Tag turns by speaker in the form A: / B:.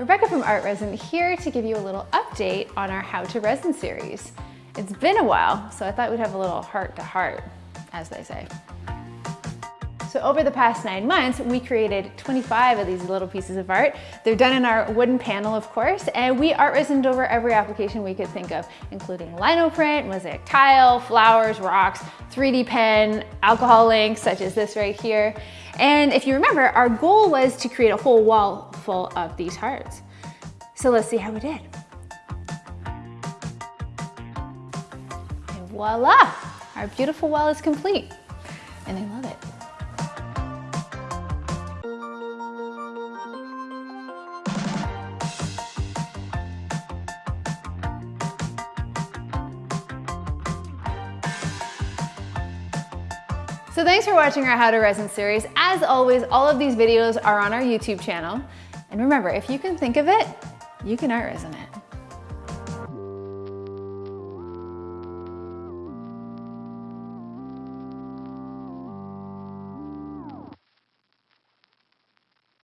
A: Rebecca from ArtResin here to give you a little update on our How to Resin series. It's been a while, so I thought we'd have a little heart to heart, as they say. So over the past nine months, we created 25 of these little pieces of art. They're done in our wooden panel, of course, and we art resined over every application we could think of, including lino print, mosaic tile, flowers, rocks, 3D pen, alcohol inks, such as this right here. And if you remember, our goal was to create a whole wall full of these hearts. So let's see how we did. And voila, our beautiful wall is complete. And I love it. So thanks for watching our How to Resin series. As always, all of these videos are on our YouTube channel. And remember, if you can think of it, you can art resin it.